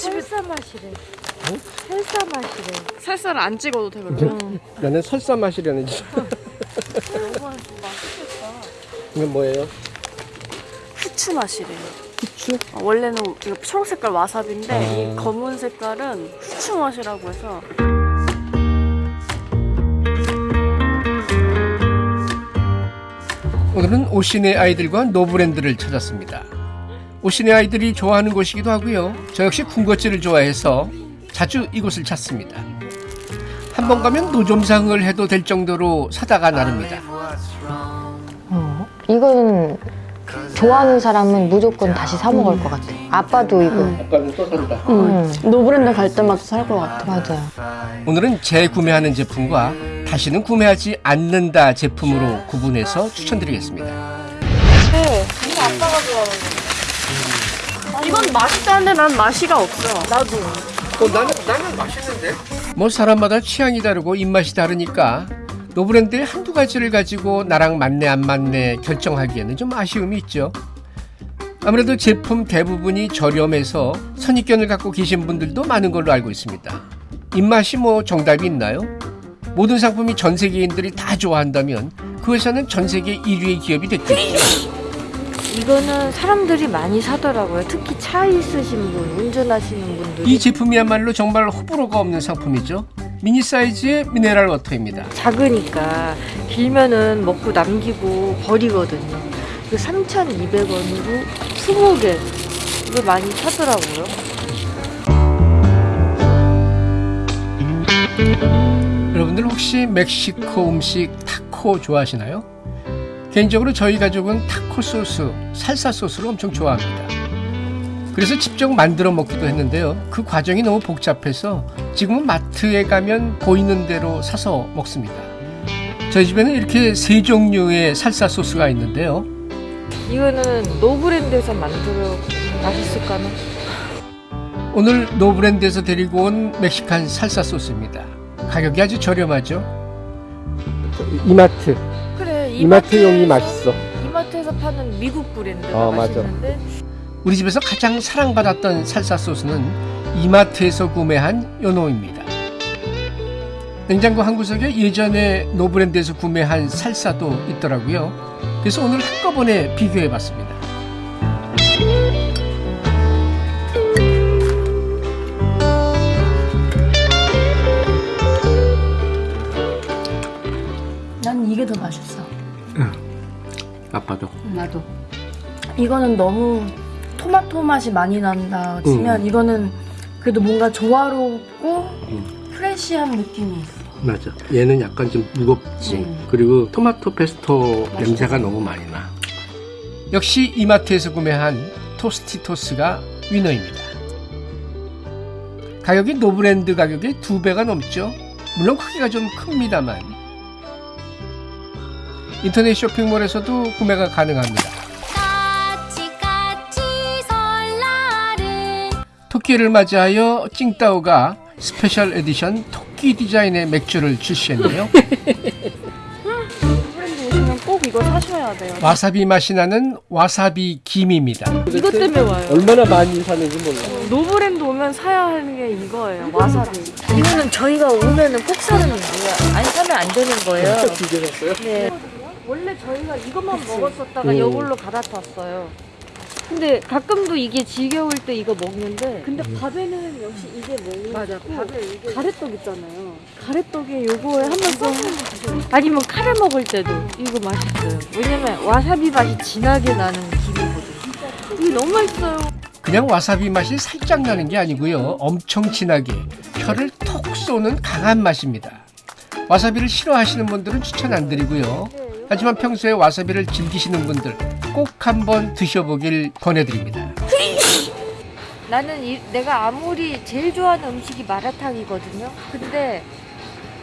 설사 맛이래. 설사 맛이래. 살살을 안 찍어도 돼 그러면. 나는 설사 맛이라는 줄. 이건 맛있겠다. 이건 뭐예요? 후추 맛이래요. 후추? 아, 원래는 이거 초록 색깔 와사비인데 아. 이 검은 색깔은 후추 맛이라고 해서 오늘은 오신의 아이들과 노브랜드를 찾았습니다. 오신의 아이들이 좋아하는 곳이기도 하고요. 저 역시 군것질을 좋아해서 자주 이곳을 찾습니다. 한 번 가면 노점상을 해도 될 정도로 사다가 나릅니다. 어, 이거는 좋아하는 사람은 무조건 다시 사 먹을 것 같아. 아빠도 이거. 아빠는 또 산다. 응. 노브랜드 갈 때마다 살 것 같아. 맞아요. 오늘은 재구매하는 제품과 다시는 구매하지 않는다 제품으로 구분해서 추천드리겠습니다. 네, 이거 아빠가 좋아하는 거. 이건 맛있다는데 난 맛이가 없어. 나도. 어, 나는 나는 맛있는데. 뭐 사람마다 취향이 다르고 입맛이 다르니까 노브랜드의 한두 가지를 가지고 나랑 맞네 안 맞네 결정하기에는 좀 아쉬움이 있죠. 아무래도 제품 대부분이 저렴해서 선입견을 갖고 계신 분들도 많은 걸로 알고 있습니다. 입맛이 뭐 정답이 있나요? 모든 상품이 전 세계인들이 다 좋아한다면 그 회사는 전 세계 1위의 기업이 됐겠죠. 이거는 사람들이 많이 사더라고요. 특히 차 있으신 분, 운전하시는 분들이 이 제품이야말로 정말 호불호가 없는 상품이죠. 미니 사이즈의 미네랄 워터입니다. 작으니까 길면은 먹고 남기고 버리거든요. 그 3,200원으로 20개 이거 많이 사더라고요. 여러분들 혹시 멕시코 음식 타코 좋아하시나요? 개인적으로 저희 가족은 타코 소스, 살사 소스를 엄청 좋아합니다. 그래서 직접 만들어 먹기도 했는데요. 그 과정이 너무 복잡해서 지금은 마트에 가면 보이는 대로 사서 먹습니다. 저희 집에는 이렇게 세 종류의 살사 소스가 있는데요. 이거는 노브랜드에서 만들어 맛있을까나? 오늘 노브랜드에서 데리고 온 멕시칸 살사 소스입니다. 가격이 아주 저렴하죠. 이마트 이마트용이 맛있어. 이마트에서 파는 미국 브랜드가 어, 맞아. 맛있는데 우리 집에서 가장 사랑받았던 살사 소스는 이마트에서 구매한 요놈입니다. 냉장고 한 구석에 예전에 노브랜드에서 구매한 살사도 있더라고요. 그래서 오늘 한꺼번에 비교해 봤습니다. 난 이게 더 맛있어. 아빠도. 나도. 이거는 너무 토마토 맛이 많이 난다 치면 이거는 그래도 뭔가 조화롭고 fresh한 느낌이 있어. 맞아. 얘는 약간 좀 무겁지. 음. 그리고 토마토 페스토 맛있겠다. 냄새가 너무 많이 나. 역시 이마트에서 구매한 Tostitos가 winner입니다. 가격이 노브랜드 가격의 두 배가 넘죠. 물론 크기가 좀 큽니다만. 인터넷 쇼핑몰에서도 구매가 가능합니다. 까치 까치 설날은 토끼를 맞이하여 찡따오가 special edition 토끼 디자인의 맥주를 출시했네요. 브랜드 오시면 꼭 이거 사셔야 돼요. 와사비 맛이 나는 와사비 김입니다. 이것 때문에 와요. 얼마나 많이 사는지 몰라. 노브랜드 오면 사야 하는 게 이거예요. 와사비. 이거는 저희가 오면은 꼭 사는 거예요. 안 사면 안 되는 거예요. 네. 원래 저희가 이것만 먹었었다가 이걸로 갈아탔어요. 근데 가끔도 이게 지겨울 때 이거 먹는데 근데 밥에는 역시 이게 먹는 맞아 밥에 이게 가래떡 있잖아요. 가래떡에 요거에 한 번 싸서 아니면 카레 먹을 때도 이거 맛있어요. 왜냐면 와사비 맛이 진하게 나는 김이거든요. 이게 너무 맛있어요. 그냥 와사비 맛이 살짝 나는 게 아니고요. 엄청 진하게 혀를 톡 쏘는 강한 맛입니다. 와사비를 싫어하시는 분들은 추천 안 드리고요. 하지만 평소에 와사비를 즐기시는 분들 꼭 한번 드셔보길 권해드립니다. 나는 이, 내가 아무리 제일 좋아하는 음식이 마라탕이거든요. 근데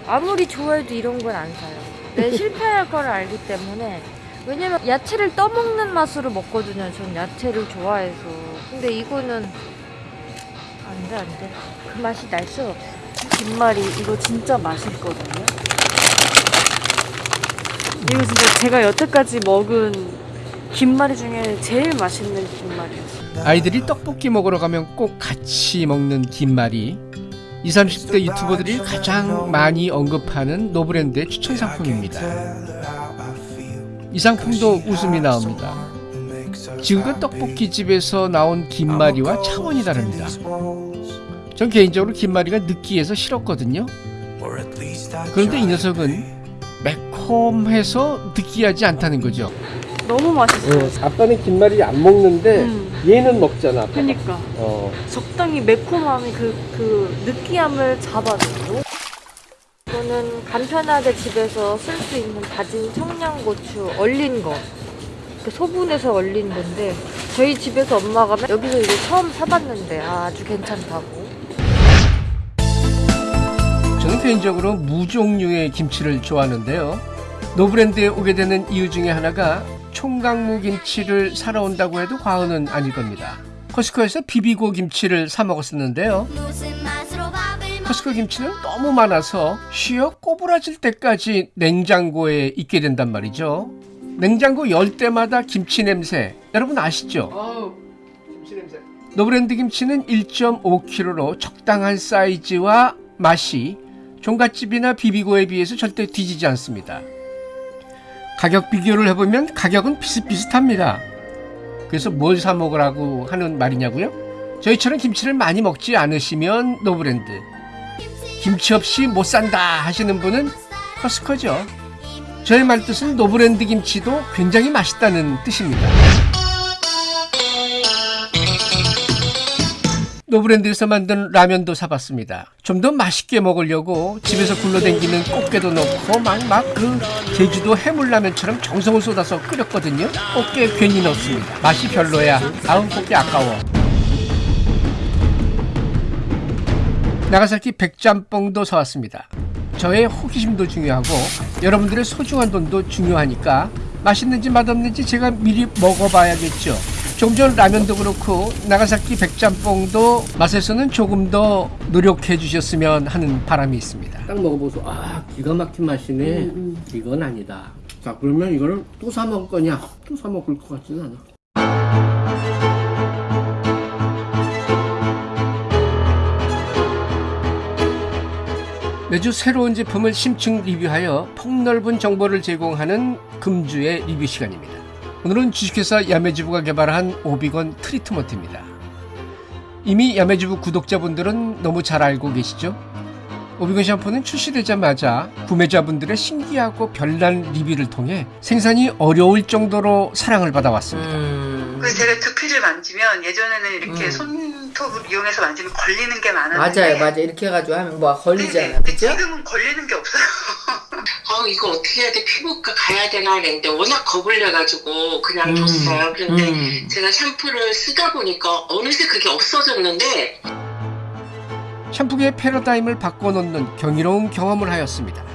아무리 좋아해도 이런 건 안 사요. 내 실패할 걸 알기 때문에. 왜냐면 야채를 떠먹는 맛으로 먹거든요. 전 야채를 좋아해서. 근데 이거는 안 돼, 안 돼. 그 맛이 날수 없어. 김말이 이거 진짜 맛있거든요. 이거 진짜 제가 여태까지 먹은 김말이 중에 제일 맛있는 김말이었어요. 아이들이 떡볶이 먹으러 가면 꼭 같이 먹는 김말이 20, 30대 유튜버들이 가장 많이 언급하는 노브랜드의 추천 상품입니다. 이 상품도 웃음이 나옵니다. 지금껏 떡볶이집에서 나온 김말이와 차원이 다릅니다. 전 개인적으로 김말이가 느끼해서 싫었거든요. 그런데 이 녀석은 매콤해서 느끼하지 않다는 거죠. 너무 맛있어. 아빠는 김말이 안 먹는데 음. 얘는 먹잖아. 아빠가. 그니까 어. 적당히 매콤함이 그, 그 느끼함을 잡아줘요. 이거는 간편하게 집에서 쓸 수 있는 다진 청양고추 얼린 거. 소분해서 얼린 건데 저희 집에서 엄마가 맨- 여기서 이거 처음 사봤는데 아주 괜찮다고. 저는 개인적으로 무종류의 김치를 좋아하는데요. 노브랜드에 오게 되는 이유 중에 하나가 총각무 김치를 사러 온다고 해도 과언은 아닐 겁니다. Costco에서 비비고 김치를 사 먹었었는데요. 커스코 김치는 너무 많아서 쉬어 꼬부라질 때까지 냉장고에 있게 된단 말이죠. 냉장고 열 때마다 김치 냄새 여러분 아시죠? 노브랜드 김치는 1.5kg로 적당한 사이즈와 맛이 종갓집이나 비비고에 비해서 절대 뒤지지 않습니다. 가격 비교를 해보면 가격은 비슷비슷합니다. 그래서 뭘 사 먹으라고 하는 말이냐고요? 저희처럼 김치를 많이 먹지 않으시면 노브랜드 김치 없이 못 산다 하시는 분은 Costco죠. 저의 말뜻은 노브랜드 김치도 굉장히 맛있다는 뜻입니다. 노브랜드에서 만든 라면도 사봤습니다. 좀 더 맛있게 먹으려고 집에서 굴러댕기는 꽃게도 넣고 막막 그 제주도 해물라면처럼 정성을 쏟아서 끓였거든요. 꽃게 괜히 넣습니다. 맛이 별로야. 아우 꽃게 아까워. 나가사키 백짬뽕도 사왔습니다. 저의 호기심도 중요하고 여러분들의 소중한 돈도 중요하니까 맛있는지 맛없는지 제가 미리 먹어봐야겠죠. 조금 전 라면도 그렇고 나가사키 백짬뽕도 맛에서는 조금 더 노력해 주셨으면 하는 바람이 있습니다. 딱 먹어보소. 아 기가 막힌 맛이네. 이건 아니다. 자 그러면 이거를 또 사 먹을 거냐? 또 사 먹을 것 같지는 않아. 매주 새로운 제품을 심층 리뷰하여 폭넓은 정보를 제공하는 금주의 리뷰 시간입니다. 오늘은 주식회사 야매주부가 개발한 오비건 트리트먼트입니다. 이미 야매주부 구독자분들은 너무 잘 알고 계시죠? 오비건 샴푸는 출시되자마자 구매자분들의 신기하고 별난 리뷰를 통해 생산이 어려울 정도로 사랑을 받아왔습니다. 그래서 제가 두피를 만지면 예전에는 이렇게 음. 손톱을 이용해서 만지면 걸리는 게 많았는데 맞아요, 맞아요. 이렇게 해가지고 하면 뭐 네네. 걸리잖아, 근데 그죠? 지금은 걸리는 게 없어요. 아 이거 어떻게 해야 돼 피부과 가야 되나 했는데 워낙 겁을 내가지고 그냥 음, 뒀어요. 그런데 음. 제가 샴푸를 쓰다 보니까 어느새 그게 없어졌는데 샴푸계의 패러다임을 바꿔놓는 경이로운 경험을 하였습니다.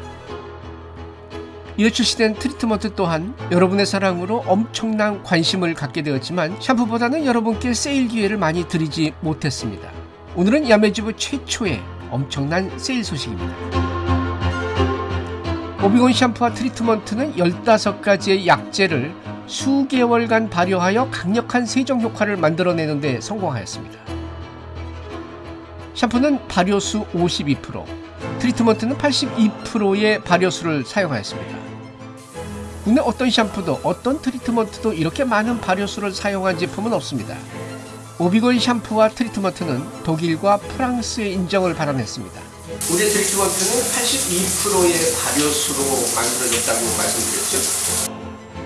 이어 출시된 트리트먼트 또한 여러분의 사랑으로 엄청난 관심을 갖게 되었지만 샴푸보다는 여러분께 세일 기회를 많이 드리지 못했습니다. 오늘은 야매주부 최초의 엄청난 세일 소식입니다. 오비건 샴푸와 트리트먼트는 15가지의 약재를 수개월간 발효하여 강력한 세정 효과를 만들어내는 데 성공하였습니다. 샴푸는 발효수 52%, 트리트먼트는 82%의 발효수를 사용하였습니다. 국내 어떤 샴푸도 어떤 트리트먼트도 이렇게 많은 발효수를 사용한 제품은 없습니다. 오비건 샴푸와 트리트먼트는 독일과 프랑스의 인정을 받아냈습니다. 우리 트리트먼트는 82%의 발효수로 만들어졌다고 말씀드렸죠.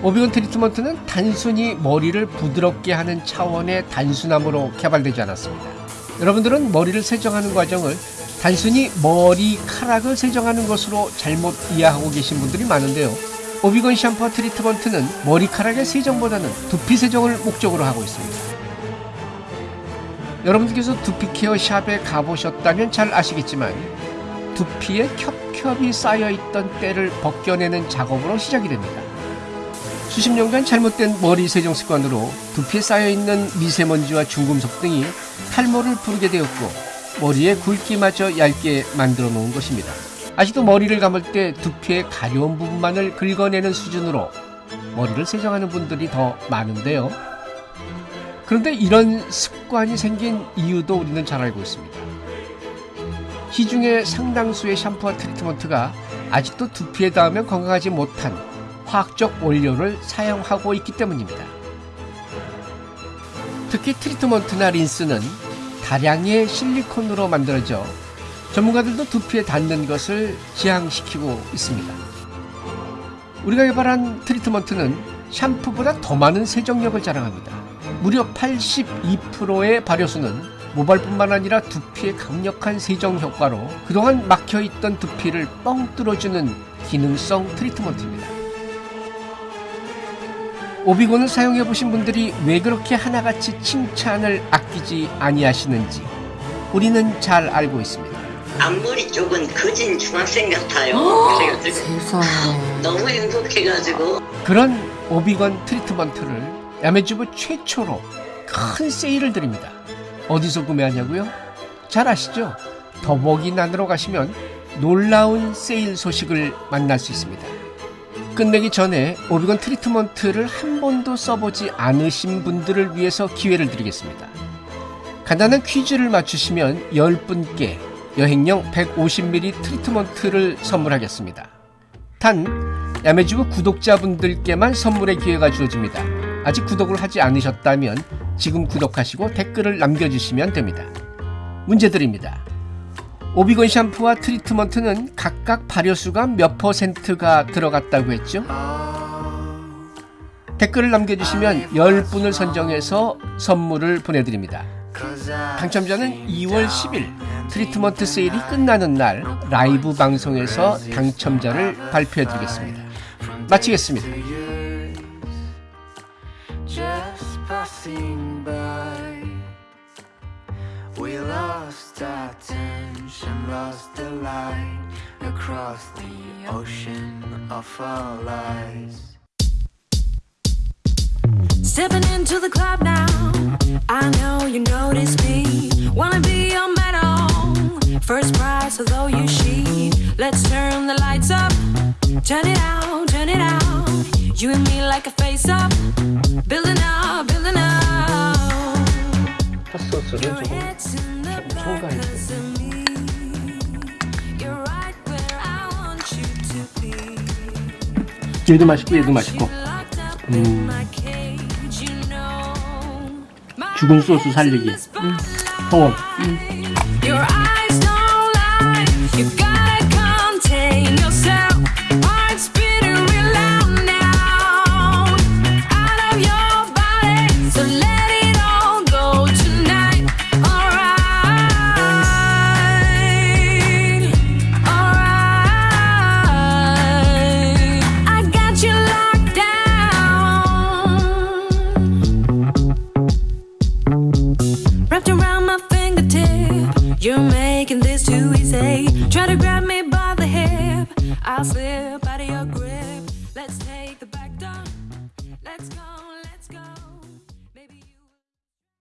오비건 트리트먼트는 단순히 머리를 부드럽게 하는 차원의 단순함으로 개발되지 않았습니다. 여러분들은 머리를 세정하는 과정을 단순히 머리카락을 세정하는 것으로 잘못 이해하고 계신 분들이 많은데요. 오비건 샴푸와 트리트먼트는 머리카락의 세정보다는 두피 세정을 목적으로 하고 있습니다. 여러분들께서 두피 케어 샵에 가보셨다면 잘 아시겠지만 두피에 겹겹이 쌓여있던 때를 벗겨내는 작업으로 시작이 됩니다. 수십 년간 잘못된 머리 세정 습관으로 두피에 쌓여있는 미세먼지와 중금속 등이 탈모를 부르게 되었고 머리의 굵기마저 얇게 만들어 놓은 것입니다. 아직도 머리를 감을 때 두피의 가려운 부분만을 긁어내는 수준으로 머리를 세정하는 분들이 더 많은데요. 그런데 이런 습관이 생긴 이유도 우리는 잘 알고 있습니다. 시중의 상당수의 샴푸와 트리트먼트가 아직도 두피에 닿으면 건강하지 못한 화학적 원료를 사용하고 있기 때문입니다. 특히 트리트먼트나 린스는 다량의 실리콘으로 만들어져 전문가들도 두피에 닿는 것을 지향시키고 있습니다. 우리가 개발한 트리트먼트는 샴푸보다 더 많은 세정력을 자랑합니다. 무려 82%의 발효수는 모발뿐만 아니라 두피의 강력한 세정 효과로 그동안 막혀있던 두피를 뻥 뚫어주는 기능성 트리트먼트입니다. 오비곤을 사용해보신 분들이 왜 그렇게 하나같이 칭찬을 아끼지 아니하시는지 우리는 잘 알고 있습니다. 앞머리 쪽은 거진 중학생 같아요. 그래가지고 세상에. 너무 행복해가지고 그런 오비건 트리트먼트를 야매주부 최초로 큰 세일을 드립니다. 어디서 구매하냐고요? 잘 아시죠? 더보기란으로 가시면 놀라운 세일 소식을 만날 수 있습니다. 끝내기 전에 오비건 트리트먼트를 한 번도 써보지 않으신 분들을 위해서 기회를 드리겠습니다. 간단한 퀴즈를 맞추시면 10분께 여행용 150ml 트리트먼트를 선물하겠습니다. 단 야매주부 구독자분들께만 선물의 기회가 주어집니다. 아직 구독을 하지 않으셨다면 지금 구독하시고 댓글을 남겨주시면 됩니다. 문제 드립니다. 오비건 샴푸와 트리트먼트는 각각 발효수가 몇 퍼센트가 들어갔다고 했죠? 댓글을 남겨주시면 10분을 선정해서 선물을 보내드립니다. 당첨자는 2월 10일 트리트먼트 세일이 끝나는 날 라이브 방송에서 당첨자를 발표해드리겠습니다. 마치겠습니다. Across the ocean of our lives. Stepping into the club now. I know you notice me. Wanna be your medal. First prize, although you cheat. Let's turn the lights up. Turn it out, turn it out. You and me like a face up. Building up, building up. 얘도 맛있고 얘도 맛있고 know. 죽은 소스 살리기 소원 Your